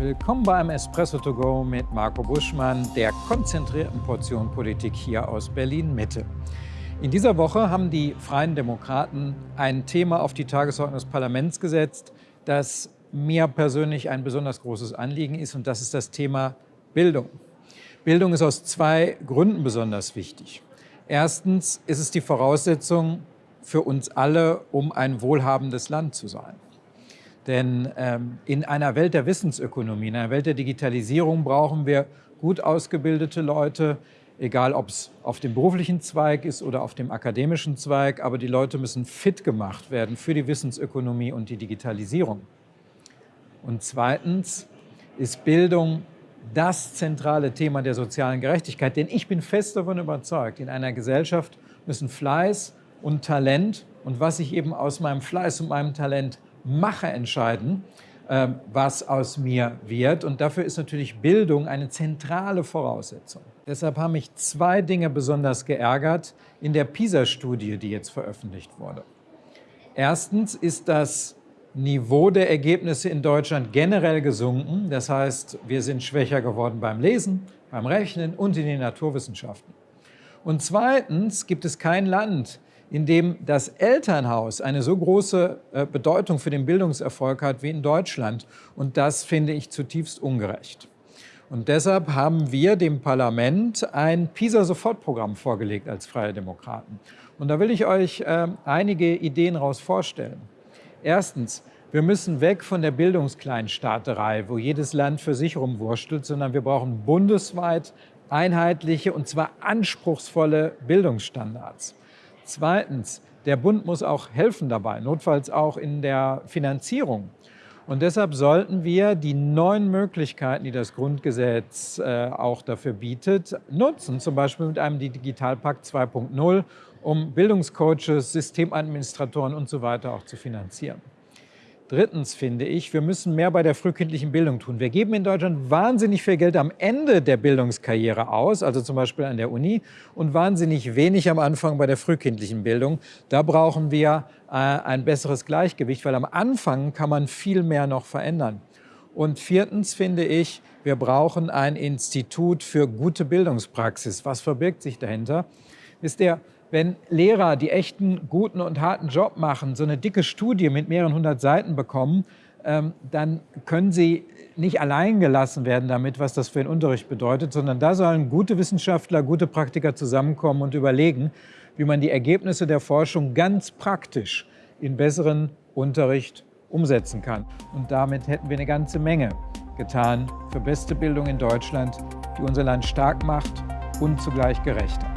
Willkommen beim Espresso to go mit Marco Buschmann, der konzentrierten Portion Politik hier aus Berlin-Mitte. In dieser Woche haben die Freien Demokraten ein Thema auf die Tagesordnung des Parlaments gesetzt, das mir persönlich ein besonders großes Anliegen ist, und das ist das Thema Bildung. Bildung ist aus zwei Gründen besonders wichtig. Erstens ist es die Voraussetzung für uns alle, um ein wohlhabendes Land zu sein. Denn ähm, in einer Welt der Wissensökonomie, in einer Welt der Digitalisierung brauchen wir gut ausgebildete Leute, egal ob es auf dem beruflichen Zweig ist oder auf dem akademischen Zweig, aber die Leute müssen fit gemacht werden für die Wissensökonomie und die Digitalisierung. Und zweitens ist Bildung das zentrale Thema der sozialen Gerechtigkeit, denn ich bin fest davon überzeugt, in einer Gesellschaft müssen Fleiß und Talent und was ich eben aus meinem Fleiß und meinem Talent mache, entscheiden, ähm, was aus mir wird. Und dafür ist natürlich Bildung eine zentrale Voraussetzung. Deshalb haben mich zwei Dinge besonders geärgert in der PISA-Studie, die jetzt veröffentlicht wurde. Erstens ist das Niveau der Ergebnisse in Deutschland generell gesunken. Das heißt, wir sind schwächer geworden beim Lesen, beim Rechnen und in den Naturwissenschaften. Und zweitens gibt es kein Land, in dem das Elternhaus eine so große äh, Bedeutung für den Bildungserfolg hat wie in Deutschland. Und das finde ich zutiefst ungerecht. Und deshalb haben wir dem Parlament ein PISA-Sofortprogramm vorgelegt als Freie Demokraten. Und da will ich euch äh, einige Ideen daraus vorstellen. Erstens, wir müssen weg von der Bildungskleinstaaterei, wo jedes Land für sich rumwurschtelt, sondern wir brauchen bundesweit einheitliche und zwar anspruchsvolle Bildungsstandards. Zweitens, der Bund muss auch helfen dabei, notfalls auch in der Finanzierung. Und deshalb sollten wir die neuen Möglichkeiten, die das Grundgesetz äh, auch dafür bietet, nutzen, zum Beispiel mit einem Digitalpakt 2.0, um Bildungscoaches, Systemadministratoren und so weiter auch zu finanzieren. Drittens finde ich, wir müssen mehr bei der frühkindlichen Bildung tun. Wir geben in Deutschland wahnsinnig viel Geld am Ende der Bildungskarriere aus, also zum Beispiel an der Uni, und wahnsinnig wenig am Anfang bei der frühkindlichen Bildung. Da brauchen wir äh, ein besseres Gleichgewicht, weil am Anfang kann man viel mehr noch verändern. Und viertens finde ich, wir brauchen ein Institut für gute Bildungspraxis. Was verbirgt sich dahinter? Ist der wenn Lehrer, die echten, guten und harten Job machen, so eine dicke Studie mit mehreren hundert Seiten bekommen, ähm, dann können sie nicht allein gelassen werden damit, was das für den Unterricht bedeutet, sondern da sollen gute Wissenschaftler, gute Praktiker zusammenkommen und überlegen, wie man die Ergebnisse der Forschung ganz praktisch in besseren Unterricht umsetzen kann. Und damit hätten wir eine ganze Menge getan für beste Bildung in Deutschland, die unser Land stark macht und zugleich gerechter.